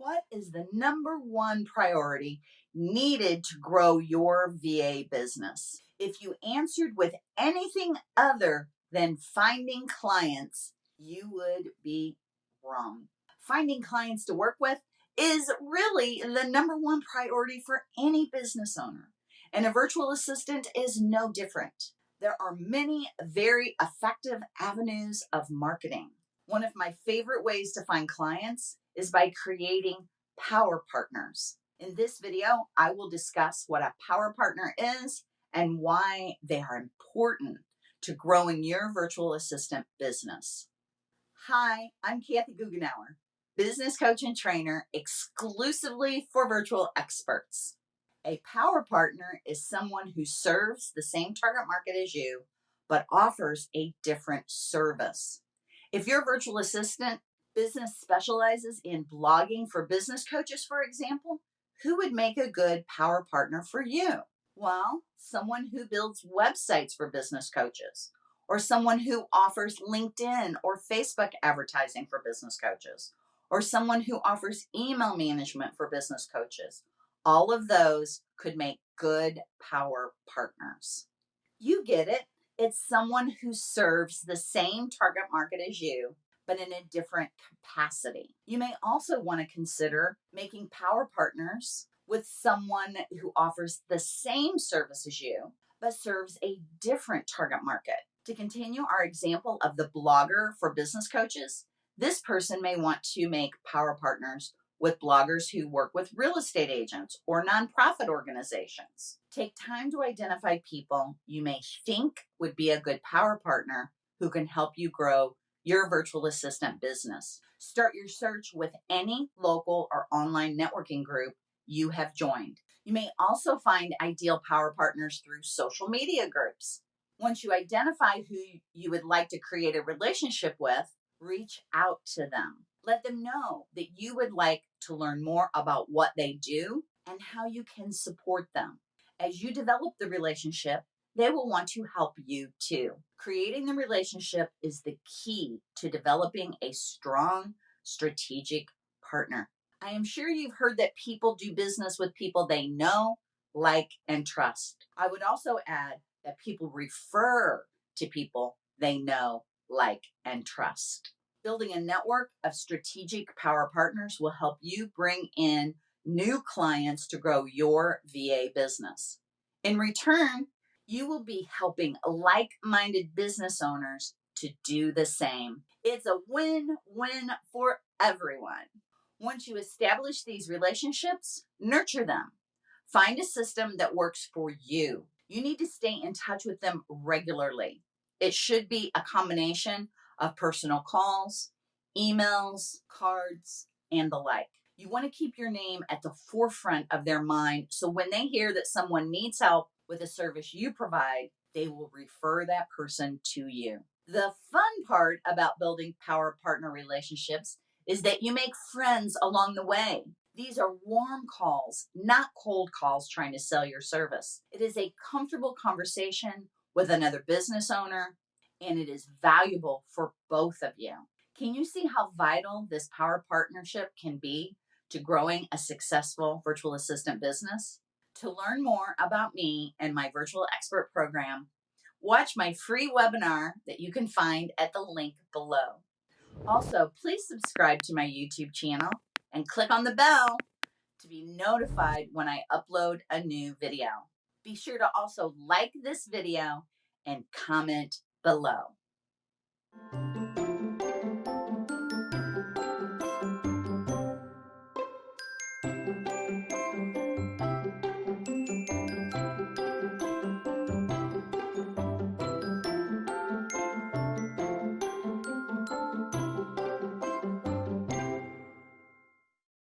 What is the number one priority needed to grow your VA business? If you answered with anything other than finding clients, you would be wrong. Finding clients to work with is really the number one priority for any business owner. And a virtual assistant is no different. There are many very effective avenues of marketing. One of my favorite ways to find clients is by creating power partners. In this video, I will discuss what a power partner is and why they are important to growing your virtual assistant business. Hi, I'm Kathy Goughenour, business coach and trainer exclusively for virtual experts. A power partner is someone who serves the same target market as you, but offers a different service. If your virtual assistant business specializes in blogging for business coaches, for example, who would make a good power partner for you? Well, someone who builds websites for business coaches, or someone who offers LinkedIn or Facebook advertising for business coaches, or someone who offers email management for business coaches. All of those could make good power partners. You get it. It's someone who serves the same target market as you but in a different capacity. You may also want to consider making power partners with someone who offers the same service as you, but serves a different target market. To continue our example of the blogger for business coaches, this person may want to make power partners with bloggers who work with real estate agents or nonprofit organizations. Take time to identify people you may think would be a good power partner who can help you grow your virtual assistant business. Start your search with any local or online networking group you have joined. You may also find ideal power partners through social media groups. Once you identify who you would like to create a relationship with, reach out to them. Let them know that you would like to learn more about what they do and how you can support them. As you develop the relationship, they will want to help you too. Creating the relationship is the key to developing a strong strategic partner. I am sure you've heard that people do business with people they know, like, and trust. I would also add that people refer to people they know, like, and trust. Building a network of strategic power partners will help you bring in new clients to grow your VA business. In return, you will be helping like minded business owners to do the same. It's a win win for everyone. Once you establish these relationships, nurture them. Find a system that works for you. You need to stay in touch with them regularly. It should be a combination of personal calls, emails, cards, and the like. You want to keep your name at the forefront of their mind so when they hear that someone needs help with a service you provide, they will refer that person to you. The fun part about building power partner relationships is that you make friends along the way. These are warm calls, not cold calls trying to sell your service. It is a comfortable conversation with another business owner, and it is valuable for both of you. Can you see how vital this power partnership can be to growing a successful virtual assistant business? To learn more about me and my virtual expert program, watch my free webinar that you can find at the link below. Also, please subscribe to my YouTube channel and click on the bell to be notified when I upload a new video. Be sure to also like this video and comment below.